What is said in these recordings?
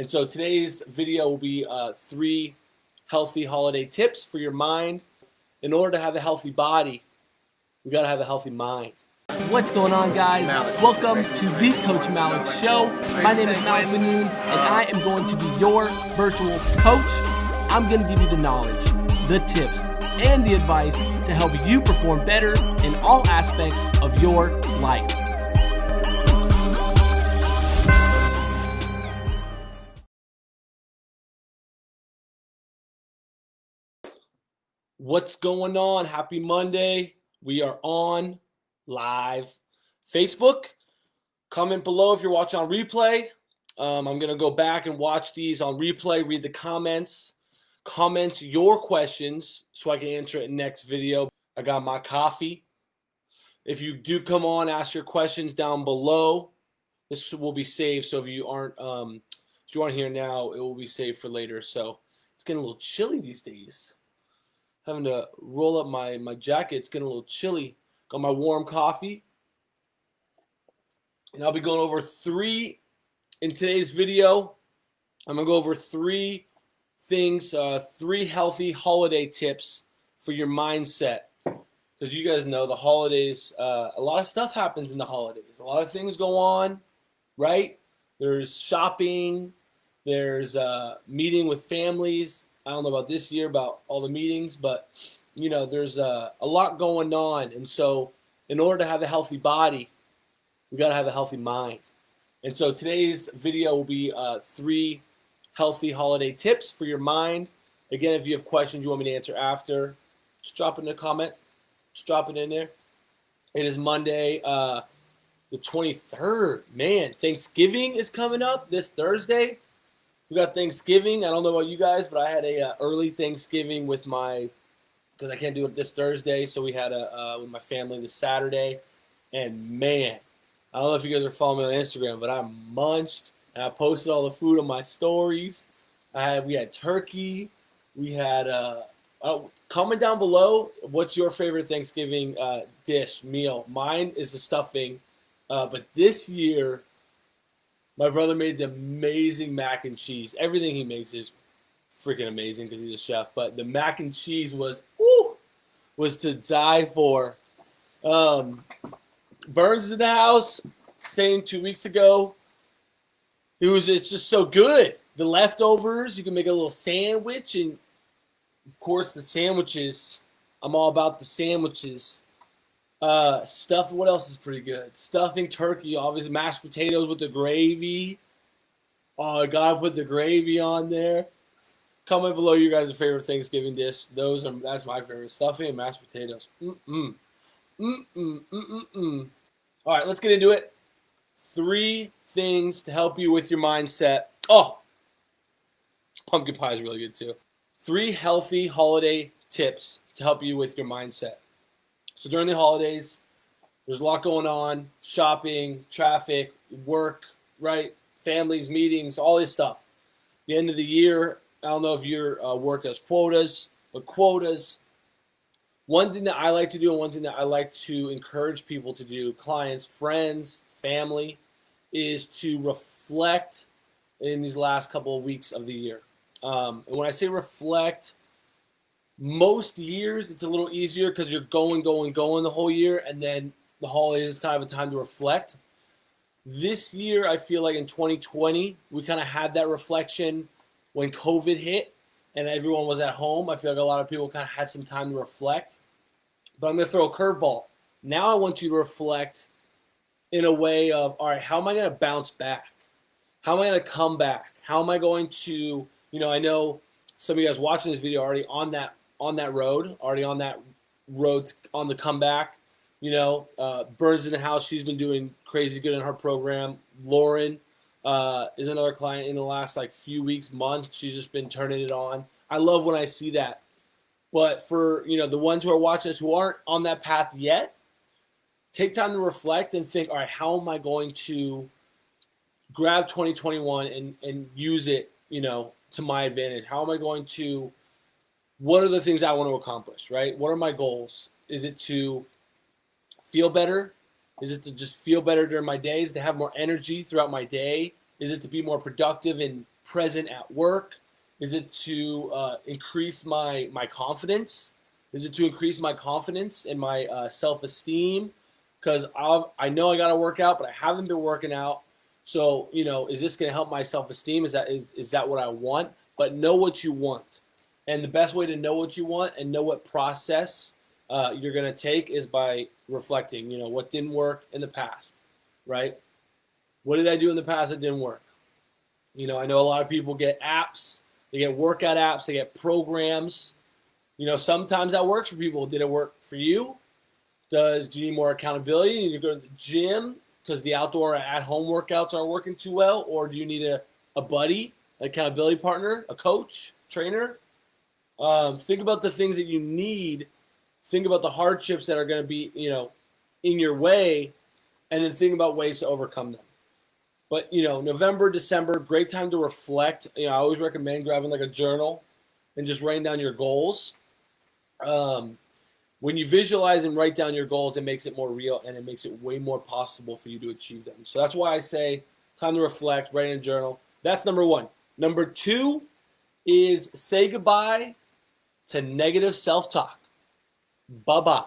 And so today's video will be uh, three healthy holiday tips for your mind. In order to have a healthy body, we gotta have a healthy mind. What's going on, guys? Welcome to the Coach Malik Show. My name is Malik Benoon, and I am going to be your virtual coach. I'm going to give you the knowledge, the tips, and the advice to help you perform better in all aspects of your life. What's going on? Happy Monday. We are on live Facebook. Comment below if you're watching on replay. Um, I'm going to go back and watch these on replay, read the comments, comment your questions so I can answer it in next video. I got my coffee. If you do come on, ask your questions down below. This will be saved. So if you aren't um, if you aren't here now, it will be saved for later. So it's getting a little chilly these days. Having to roll up my my jacket. It's getting a little chilly. Got my warm coffee. And I'll be going over three in today's video. I'm gonna go over three things, uh, three healthy holiday tips for your mindset. Because you guys know the holidays, uh, a lot of stuff happens in the holidays. A lot of things go on, right? There's shopping, there's uh, meeting with families. I don't know about this year about all the meetings, but you know, there's a, a lot going on. And so, in order to have a healthy body, we got to have a healthy mind. And so, today's video will be uh, three healthy holiday tips for your mind. Again, if you have questions you want me to answer after, just drop it in a comment. Just drop it in there. It is Monday, uh, the 23rd. Man, Thanksgiving is coming up this Thursday. We got Thanksgiving. I don't know about you guys, but I had a uh, early Thanksgiving with my because I can't do it this Thursday. So we had a uh, with my family this Saturday, and man, I don't know if you guys are following me on Instagram, but I munched and I posted all the food on my stories. I had we had turkey, we had uh, uh comment down below what's your favorite Thanksgiving uh, dish meal. Mine is the stuffing, uh, but this year my brother made the amazing mac and cheese. Everything he makes is freaking amazing because he's a chef. But the mac and cheese was woo, was to die for. Um, Burns is in the house. Same two weeks ago. It was it's just so good. The leftovers, you can make a little sandwich, and of course the sandwiches. I'm all about the sandwiches. Uh, stuff. What else is pretty good? Stuffing turkey, obviously mashed potatoes with the gravy. Oh, I gotta put the gravy on there. Comment below your guys' favorite Thanksgiving dish. Those are that's my favorite. Stuffing and mashed potatoes. Mm mm. Mm mm mm mm. All right, let's get into it. Three things to help you with your mindset. Oh, pumpkin pie is really good too. Three healthy holiday tips to help you with your mindset. So during the holidays, there's a lot going on shopping, traffic, work, right? Families, meetings, all this stuff. The end of the year, I don't know if your uh, work as quotas, but quotas. One thing that I like to do, and one thing that I like to encourage people to do, clients, friends, family, is to reflect in these last couple of weeks of the year. Um, and when I say reflect, most years it's a little easier because you're going, going, going the whole year, and then the holidays is kind of a time to reflect. This year, I feel like in 2020, we kind of had that reflection when COVID hit and everyone was at home, I feel like a lot of people kind of had some time to reflect. But I'm going to throw a curveball. Now I want you to reflect in a way of, all right, how am I going to bounce back? How am I going to come back? How am I going to, you know, I know some of you guys watching this video already on that on that road, already on that road on the comeback. You know, uh, Burns in the house. She's been doing crazy good in her program. Lauren, uh, is another client in the last like few weeks, month. She's just been turning it on. I love when I see that. But for you know the ones who are watching us who aren't on that path yet, take time to reflect and think, all right, how am I going to grab 2021 and and use it, you know, to my advantage? How am I going to what are the things I want to accomplish, right? What are my goals? Is it to feel better? Is it to just feel better during my days, to have more energy throughout my day? Is it to be more productive and present at work? Is it to uh, increase my my confidence? Is it to increase my confidence and my uh, self esteem? Because I know I got to work out, but I haven't been working out. So you know, is this going to help my self esteem? Is that is is that what I want? But know what you want, and the best way to know what you want and know what process uh, you're going to take is by reflecting. You know, what didn't work in the past, right? What did I do in the past that didn't work? You know, I know a lot of people get apps, they get workout apps, they get programs. You know, sometimes that works for people. Did it work for you? Does do you need more accountability? You need to go to the gym because the outdoor at-home workouts aren't working too well, or do you need a, a buddy, an accountability partner, a coach, trainer? Um, think about the things that you need. Think about the hardships that are going to be, you know, in your way, and then think about ways to overcome them. But you know, November, December, great time to reflect. You know, I always recommend grabbing like a journal and just writing down your goals. Um, when you visualize and write down your goals, it makes it more real and it makes it way more possible for you to achieve them. So that's why I say time to reflect, write in a journal. That's number one. Number two is say goodbye to negative self-talk. Bye-bye.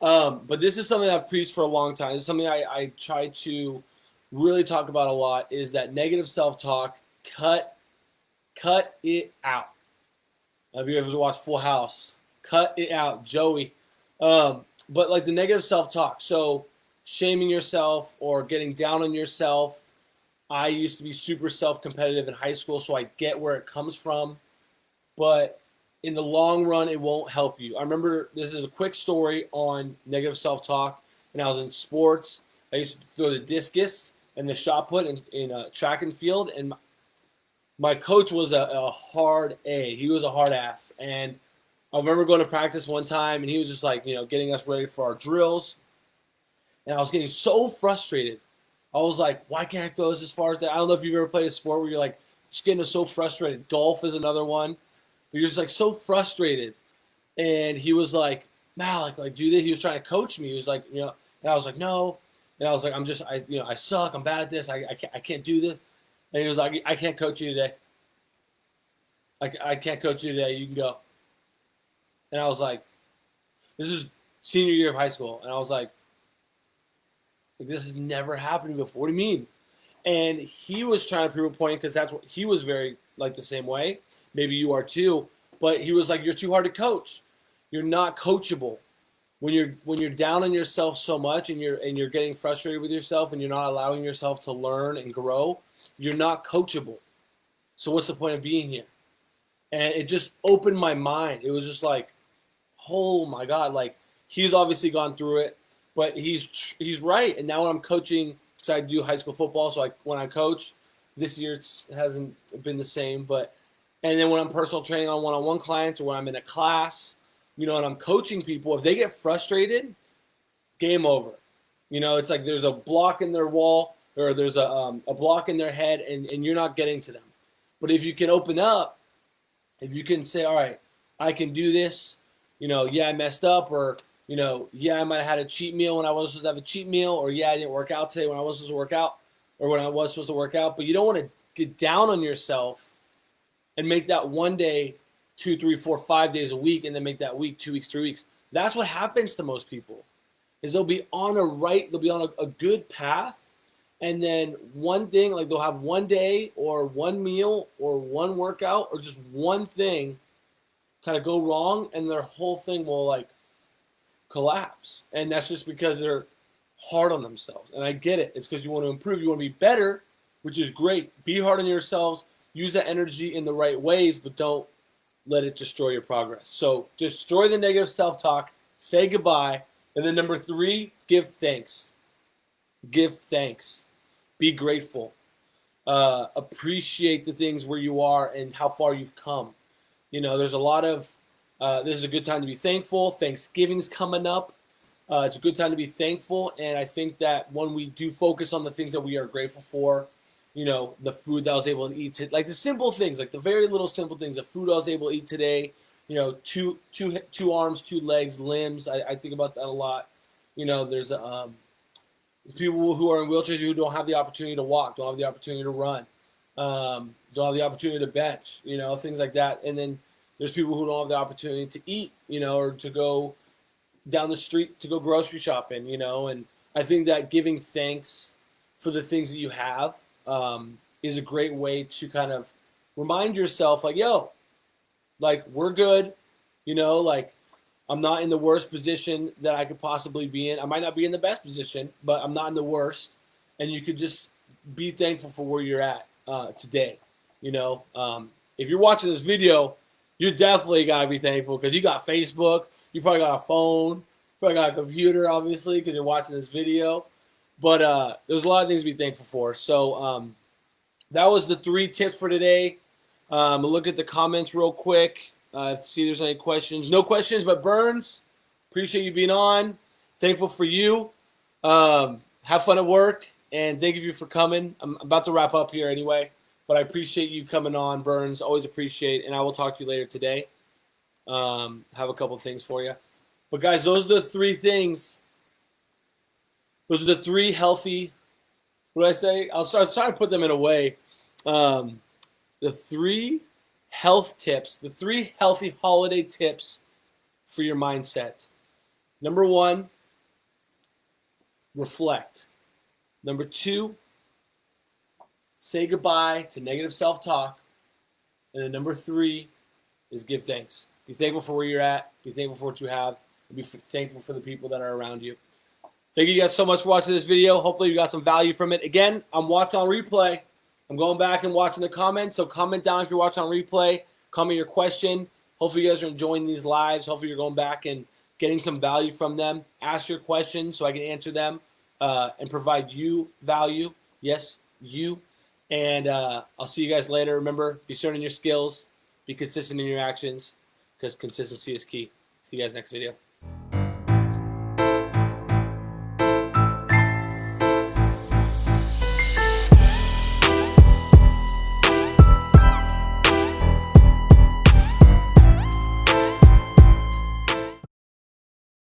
Um, but this is something I've preached for a long time. Is something I, I try to really talk about a lot is that negative self-talk. Cut, cut it out. Have you ever watched Full House? Cut it out, Joey. Um, but like the negative self-talk. So shaming yourself or getting down on yourself. I used to be super self-competitive in high school, so I get where it comes from. But in the long run, it won't help you. I remember this is a quick story on negative self-talk, and I was in sports. I used to throw the discus and the shot put in, in track and field. And my, my coach was a, a, hard A. He was a hard ass. And I remember going to practice one time, and he was just like, you know, getting us ready for our drills. And I was getting so frustrated. I was like, why can't I throw this as far as that? I don't know if you've ever played a sport where you're like, just getting so frustrated. Golf is another one. You're just like so frustrated. And he was like, Malik, like, do this. He was trying to coach me. He was like, you know, and I was like, no, and I was like, I'm just, I, you know, I suck. I'm bad at this. I, I, can't, I can't do this. And he was like, I can't coach you today. I, I can't coach you today. You can go. And I was like, this is senior year of high school. And I was like, like this has never happened before. What do you mean? And he was trying to prove a point because that's what he was very like the same way. Maybe you are too. But he was like, you're too hard to coach. You're not coachable when you're when you're down on yourself so much and you're and you're getting frustrated with yourself and you're not allowing yourself to learn and grow, you're not coachable. So what's the point of being here? And it just opened my mind. It was just like, oh my god, like he's obviously gone through it, but he's he's right. And now when I'm coaching, because I do high school football, so I when I coach, this year it hasn't been the same, but and then when I'm personal training on one-on-one clients or when I'm in a class you know, and I'm coaching people, if they get frustrated, game over. You know, it's like there's a block in their wall or there's a, um, a block in their head and, and you're not getting to them. But if you can open up, if you can say, all right, I can do this, you know, yeah, I messed up or, you know, yeah, I might have had a cheat meal when I wasn't supposed to have a cheat meal or yeah, I didn't work out today when I wasn't supposed to work out or when I was supposed to work out. But you don't want to get down on yourself and make that one day two, three, four, five days a week and then make that week two weeks, three weeks. That's what happens to most people is they'll be on a right, they'll be on a, a good path. And then one thing, like they'll have one day or one meal or one workout or just one thing kind of go wrong and their whole thing will like collapse. And that's just because they're hard on themselves. And I get it. It's because you want to improve. You want to be better, which is great. Be hard on yourselves. Use that energy in the right ways, but don't let it destroy your progress. So destroy the negative self-talk, say goodbye, and then number three, give thanks. Give thanks. Be grateful. Uh, appreciate the things where you are and how far you've come. You know, there's a lot of, uh, this is a good time to be thankful. Thanksgiving's coming up. Uh, it's a good time to be thankful. And I think that when we do focus on the things that we are grateful for, you know, the food that I was able to eat, like the simple things, like the very little simple things, the food I was able to eat today, you know, two, two, two arms, two legs, limbs. I, I think about that a lot. You know, there's um, people who are in wheelchairs who don't have the opportunity to walk, don't have the opportunity to run. um, don't have the opportunity to bench, you know, things like that. And then there's people who don't have the opportunity to eat, you know, or to go down the street to go grocery shopping, you know. And I think that giving thanks for the things that you have um, is a great way to kind of remind yourself, like, yo, like we're good, you know, like I'm not in the worst position that I could possibly be in. I might not be in the best position, but I'm not in the worst. And you could just be thankful for where you're at uh, today. You know, um, if you're watching this video, you're definitely gotta be thankful because you got Facebook, you probably got a phone, probably got a computer, obviously, because you're watching this video. But uh, there's a lot of things to be thankful for. So um, that was the three tips for today. Um, look at the comments real quick. Uh, see if there's any questions. No questions, but Burns, appreciate you being on. Thankful for you. Um, have fun at work, and thank you for coming. I'm about to wrap up here anyway, but I appreciate you coming on, Burns. Always appreciate, and I will talk to you later today. Um, have a couple things for you. But guys, those are the three things. Those are the three healthy. What do I say? I'll start trying to put them in a way. Um, the three health tips, the three healthy holiday tips for your mindset. Number one, reflect. Number two, say goodbye to negative self talk. And then number three is give thanks. Be thankful for where you're at, be thankful for what you have, and be thankful for the people that are around you. Thank you guys so much for watching this video. Hopefully, you got some value from it. Again, I'm watching on replay. I'm going back and watching the comments, so comment down if you're watching on replay. Comment your question. Hopefully you guys are enjoying these lives. Hopefully you're going back and getting some value from them. Ask your questions so I can answer them uh, and provide you value. Yes, you. And uh, I'll see you guys later. Remember, be certain in your skills, be consistent in your actions, because consistency is key. See you guys next video.